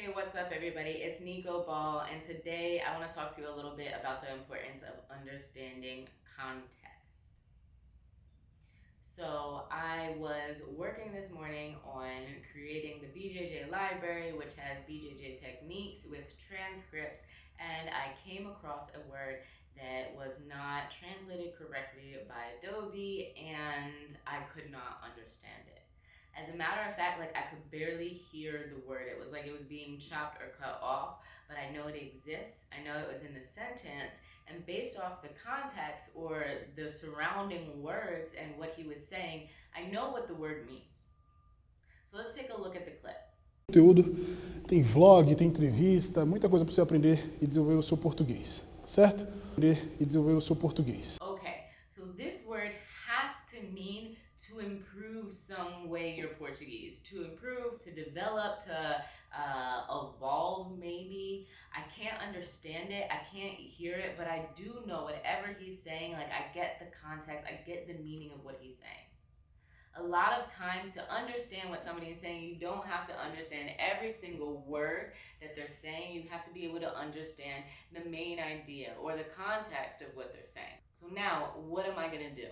Hey, what's up, everybody? It's Nico Ball, and today I want to talk to you a little bit about the importance of understanding context. So, I was working this morning on creating the BJJ library, which has BJJ techniques with transcripts, and I came across a word that was not translated correctly by Adobe, and I could not understand. As a matter of fact, like I could barely hear the word. It was like it was being chopped or cut off, but I know it exists. I know it was in the sentence. And based off the context or the surrounding words and what he was saying, I know what the word means. So let's take a look at the clip. Conteúdo, tem vlog, tem entrevista, muita coisa para você aprender e desenvolver o seu português, certo? Aprender e desenvolver o seu português. Okay, so this word has to mean to improve some way your Portuguese, to improve, to develop, to uh, evolve maybe. I can't understand it, I can't hear it, but I do know whatever he's saying, like I get the context, I get the meaning of what he's saying. A lot of times to understand what somebody is saying, you don't have to understand every single word that they're saying. You have to be able to understand the main idea or the context of what they're saying. So now, what am I going to do?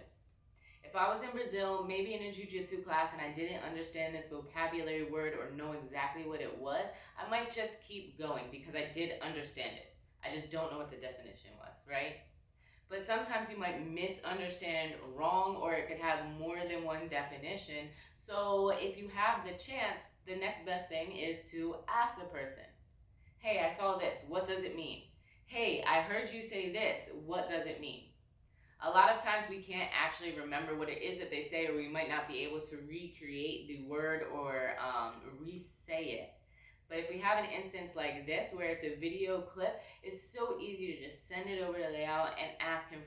If I was in Brazil, maybe in a jujitsu class, and I didn't understand this vocabulary word or know exactly what it was, I might just keep going because I did understand it. I just don't know what the definition was, right? But sometimes you might misunderstand wrong or it could have more than one definition. So if you have the chance, the next best thing is to ask the person, hey, I saw this. What does it mean? Hey, I heard you say this. What does it mean? A lot of times we can't actually remember what it is that they say or we might not be able to recreate the word or um, re-say it. But if we have an instance like this where it's a video clip, it's so easy to just send it over to layout and ask him